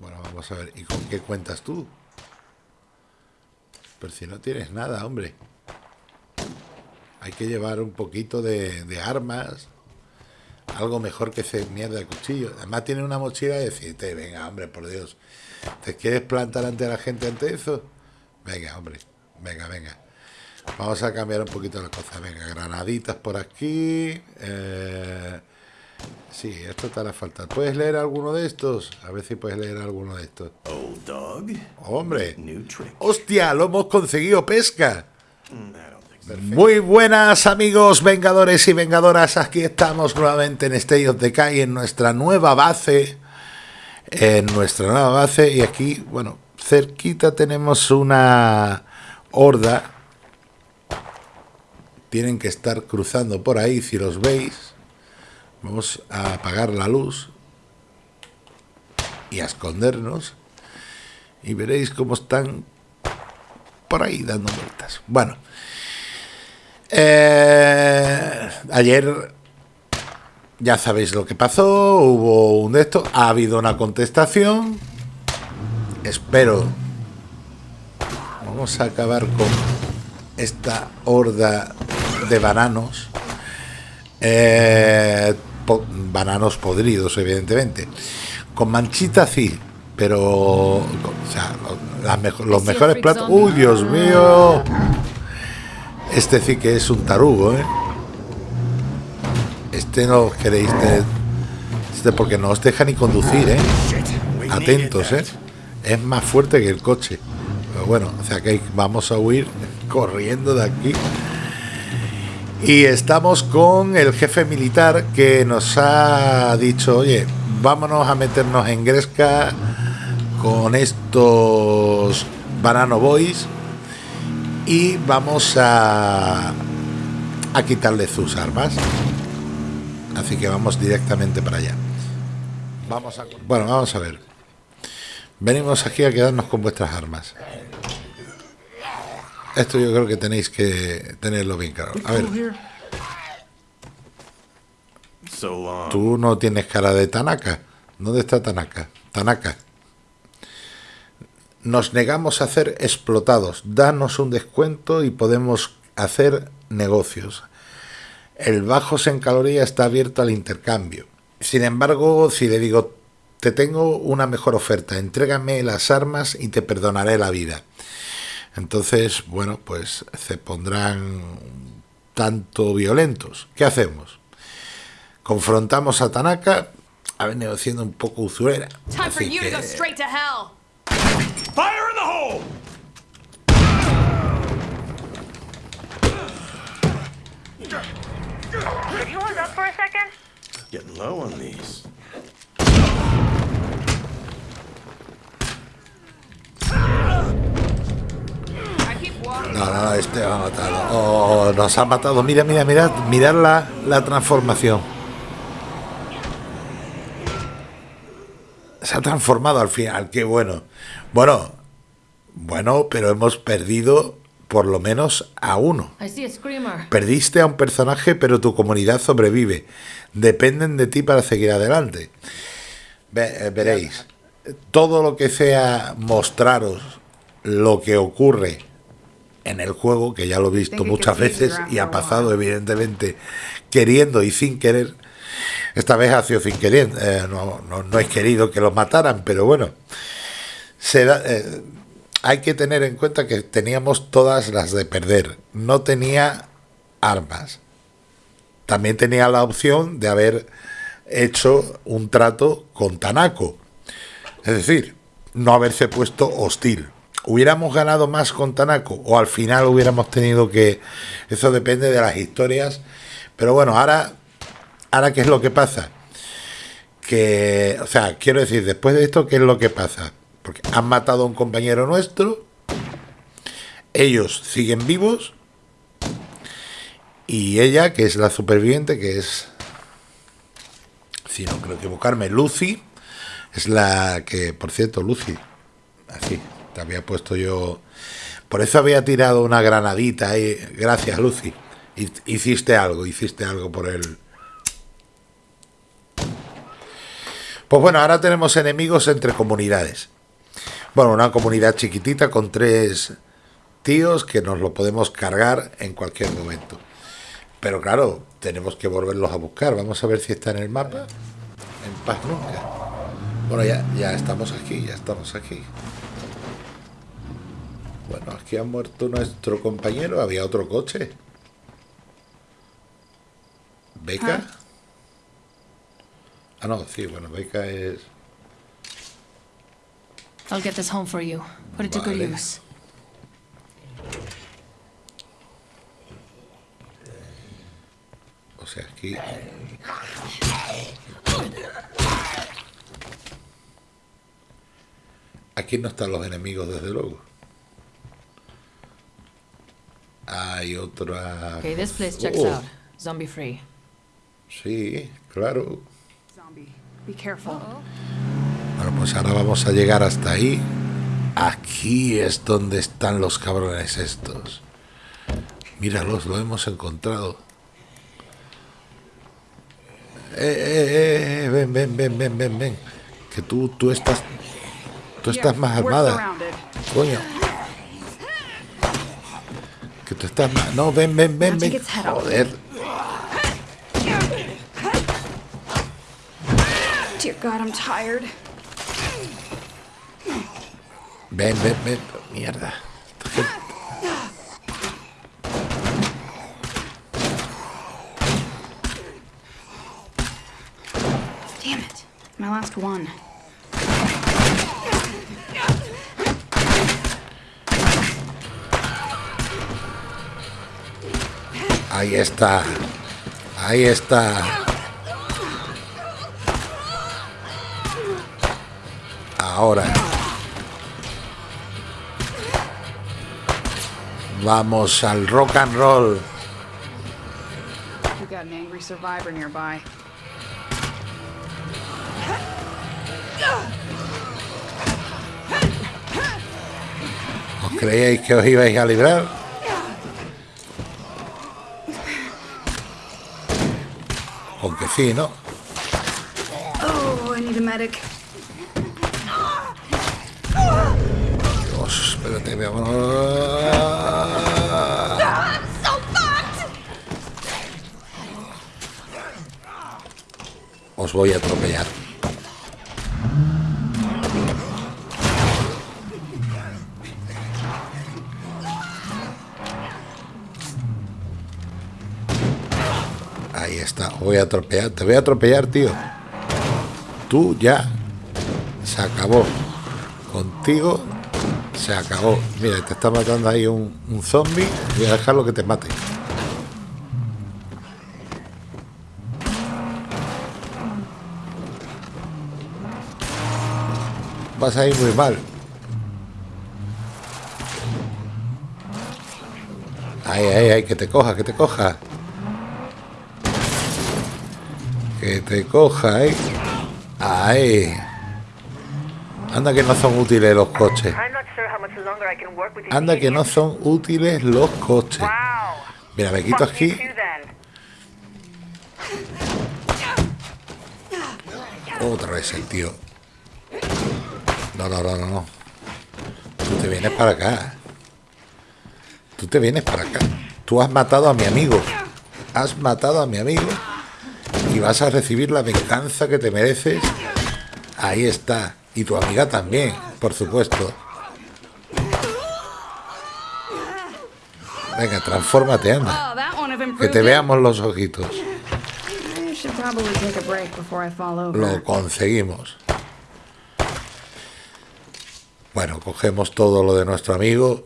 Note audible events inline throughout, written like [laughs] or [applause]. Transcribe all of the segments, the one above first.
Bueno, vamos a ver. ¿Y con qué cuentas tú? Pero si no tienes nada, hombre. Hay que llevar un poquito de, armas. Algo mejor que ese mierda de cuchillo. Además tiene una mochila y decirte, venga, hombre, por Dios. ¿Te quieres plantar ante la gente ante eso? Venga, hombre. Venga, venga. Vamos a cambiar un poquito las cosas. Venga, granaditas por aquí. Eh, sí, esto te hará falta. ¿Puedes leer alguno de estos? A ver si puedes leer alguno de estos. Old dog. Hombre. New trick. ¡Hostia! Lo hemos conseguido, pesca. Muy buenas amigos vengadores y vengadoras, aquí estamos nuevamente en State of Decay en nuestra nueva base, en nuestra nueva base y aquí, bueno, cerquita tenemos una horda, tienen que estar cruzando por ahí, si los veis, vamos a apagar la luz y a escondernos y veréis cómo están por ahí dando vueltas. Bueno, eh, ayer ya sabéis lo que pasó, hubo un de esto, ha habido una contestación, espero, vamos a acabar con esta horda de bananos, eh, po- bananos podridos evidentemente, con manchita sí, pero o sea, las mejo- los mejores platos, uy Dios mío, este sí que es un tarugo, ¿eh? Este no queréis tener. Este porque no os deja ni conducir, ¿eh? Atentos, ¿eh? Es más fuerte que el coche. Pero bueno, o sea que vamos a huir corriendo de aquí. Y estamos con el jefe militar que nos ha dicho, oye, vámonos a meternos en Gresca con estos Banano Boys y vamos a, a quitarle sus armas. Así que vamos directamente para allá. Vamos a, bueno, vamos a ver. Venimos aquí a quedarnos con vuestras armas. Esto yo creo que tenéis que tenerlo bien claro. A ver, long. tú no tienes cara de Tanaka. ¿Dónde está Tanaka? Tanaka. Nos negamos a ser explotados. Danos un descuento y podemos hacer negocios. El bajos en caloría está abierto al intercambio. Sin embargo, si le digo, te tengo una mejor oferta, entrégame las armas y te perdonaré la vida. Entonces, bueno, pues se pondrán tanto violentos. ¿Qué hacemos? Confrontamos a Tanaka, ha venido siendo un poco usurera. Así que- straight to hell. Fire in the hole! Could you hold up for a second? Getting low on these. No, no, este va a matar. Oh, nos ha matado. Mira, mira, mirad, mirad la, la transformación. Se ha transformado al final, qué bueno. Bueno, bueno, pero hemos perdido por lo menos a uno. Perdiste a un personaje, pero tu comunidad sobrevive. Dependen de ti para seguir adelante. Ve- eh, veréis, todo lo que sea mostraros lo que ocurre en el juego, que ya lo he visto muchas veces y ha pasado evidentemente queriendo y sin querer. Esta vez ha sido sin querer, eh, no, no, no he querido que los mataran, pero bueno. Se da- eh, hay que tener en cuenta que teníamos todas las de perder. No tenía armas. También tenía la opción de haber hecho un trato con Tanako. Es decir, no haberse puesto hostil. ¿Hubiéramos ganado más con Tanako o al final hubiéramos tenido que... Eso depende de las historias. Pero bueno, ahora, ahora ¿qué es lo que pasa? Que, o sea, quiero decir, después de esto, ¿qué es lo que pasa? Porque han matado a un compañero nuestro, ellos siguen vivos, y ella, que es la superviviente, que es, si no creo equivocarme, Lucy, es la que, por cierto, Lucy, así, había puesto yo, por eso había tirado una granadita ahí, gracias Lucy, Hi- hiciste algo, hiciste algo por él. Pues bueno, ahora tenemos enemigos entre comunidades. Bueno, una comunidad chiquitita con tres tíos que nos lo podemos cargar en cualquier momento. Pero claro, tenemos que volverlos a buscar. Vamos a ver si está en el mapa. En paz nunca. Bueno, ya, ya estamos aquí, ya estamos aquí. Bueno, aquí ha muerto nuestro compañero. Había otro coche. ¿Beca? Ah, no, sí, bueno, Beca es... I'll get this home for you. Put it to good use. O sea, aquí... Aquí no están los enemigos, desde luego. Hay otra... Okay, this place checks Oh, out. Zombie free. Sí, claro. Zombie. Be careful. Bueno, pues ahora vamos a llegar hasta ahí. Aquí es donde están los cabrones estos. Míralos, lo hemos encontrado. Eh, eh, eh, ven, ven, ven, ven, ven, ven. Que tú, tú estás, tú estás más armada. Coño. Que tú estás más... No, ven, ven, ven, ven. Joder. Dear God, I'm tired. Ven, ven, ven. Mierda. Esta gente- Damn it. My last one. Ahí está. Ahí está. Ahora. Vamos al rock and roll. We got an angry survivor nearby. ¿Os creíais que os ibais a librar? Aunque sí, ¿no? Oh, I need a medic. Dios, espérate. Os voy a atropellar. Ahí está, voy a atropellar. Te voy a atropellar, tío. Tú ya. Se acabó. Contigo se acabó. Mira, te está matando ahí un, un zombie. Voy a dejarlo que te mate. Vas a ir muy mal. Ay, ay, ay, que te coja, que te coja. Que te coja, eh. Ay. Anda que no son útiles los coches. Anda que no son útiles los coches. Mira, me quito aquí. Otra vez el tío. No, no, no, no, no. Tú te vienes para acá. Tú te vienes para acá. Tú has matado a mi amigo. Has matado a mi amigo. Y vas a recibir la venganza que te mereces. Ahí está. Y tu amiga también, por supuesto. Venga, transfórmate, anda. Oh, Que te veamos los ojitos. Lo conseguimos. Bueno, cogemos todo lo de nuestro amigo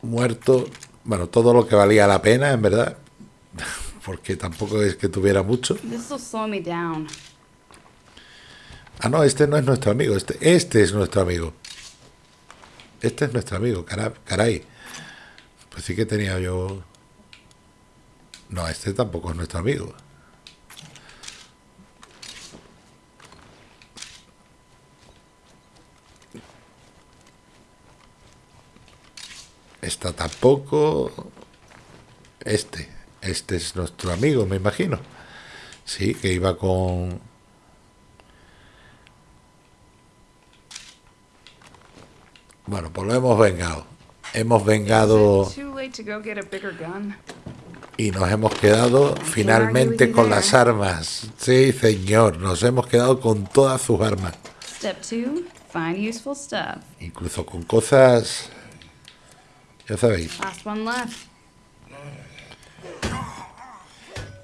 muerto. Bueno, todo lo que valía la pena, en verdad. Porque tampoco es que tuviera mucho. Ah, no, este no es nuestro amigo. Este, este es nuestro amigo. Este es nuestro amigo, cara- caray. Pues sí que tenía yo... No, este tampoco es nuestro amigo. Esta tampoco. Este. Este es nuestro amigo, me imagino. Sí, que iba con... Bueno, pues lo hemos vengado. Hemos vengado... Y nos hemos quedado finalmente con las armas. Sí, señor, nos hemos quedado con todas sus armas. Step two, find useful stuff. Incluso con cosas... Ya sabéis. Last one left.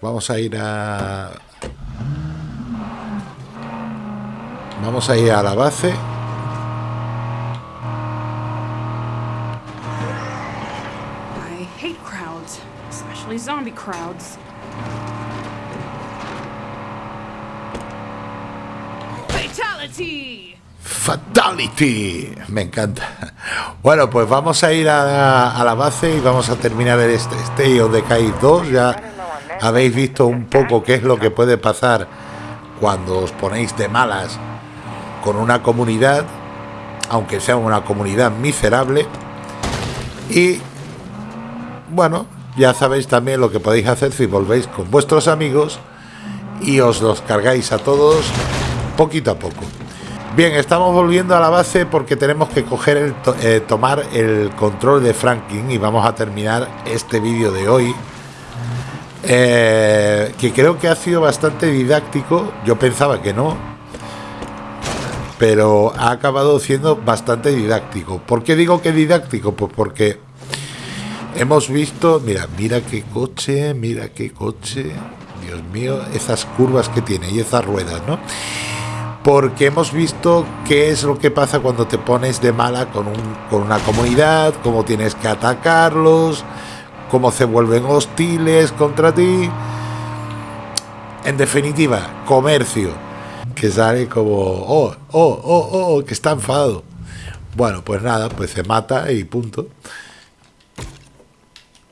Vamos a ir a... Vamos a ir a la base. I hate crowds, especially zombie crowds. Fatality! Fatality. Me encanta. Bueno, pues vamos a ir a, a la base y vamos a terminar el este State of Decay 2. Ya habéis visto un poco qué es lo que puede pasar cuando os ponéis de malas con una comunidad, aunque sea una comunidad miserable. Y bueno, ya sabéis también lo que podéis hacer si volvéis con vuestros amigos y os los cargáis a todos poquito a poco. Bien, estamos volviendo a la base porque tenemos que coger el eh, tomar el control de Franklin y vamos a terminar este vídeo de hoy. Eh, que creo que ha sido bastante didáctico. Yo pensaba que no, pero ha acabado siendo bastante didáctico. ¿Por qué digo que didáctico? Pues porque hemos visto, mira, mira qué coche, mira qué coche. Dios mío, esas curvas que tiene y esas ruedas, ¿no? porque hemos visto qué es lo que pasa cuando te pones de mala con, un- con una comunidad, cómo tienes que atacarlos, cómo se vuelven hostiles contra ti. En definitiva, comercio, que sale como, oh, oh, oh, oh, que está enfadado. Bueno, pues nada, pues se mata y punto.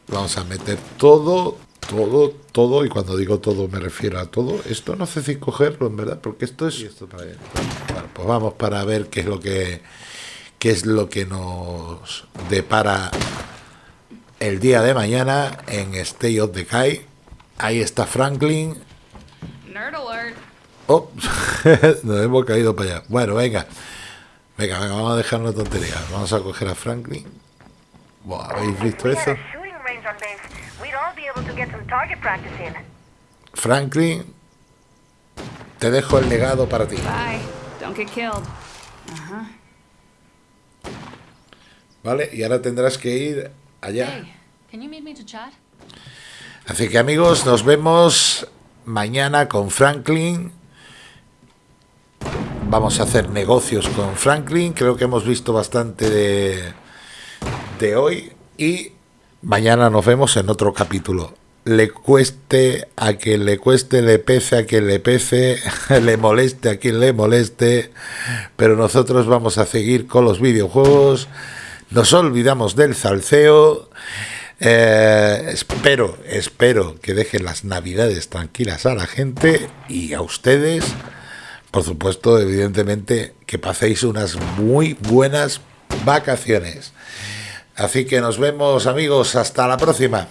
Vamos a meter todo, todo, todo, y cuando digo todo me refiero a todo. Esto no sé si cogerlo, en verdad, porque esto es... Bueno, pues vamos para ver qué es lo que qué es lo que nos depara el día de mañana en Stay of Decay. Ahí está Franklin. Nerd alert! Oh, [laughs] nos hemos caído para allá. Bueno, venga. Venga, venga, vamos a dejar una tontería. Vamos a coger a Franklin. Buah, ¿Habéis visto eso? Franklin, te dejo el legado para ti. Bye. Don't get killed. ¿Vale? Y ahora tendrás que ir allá. Así que amigos, nos vemos mañana con Franklin. Vamos a hacer negocios con Franklin. Creo que hemos visto bastante de, de hoy. Y mañana nos vemos en otro capítulo. Le cueste a quien le cueste, le pese a quien le pese, [laughs] le moleste a quien le moleste. Pero nosotros vamos a seguir con los videojuegos. Nos olvidamos del salseo. Eh, espero, espero que dejen las navidades tranquilas a la gente y a ustedes. Por supuesto, evidentemente, que paséis unas muy buenas vacaciones. Así que nos vemos amigos, hasta la próxima.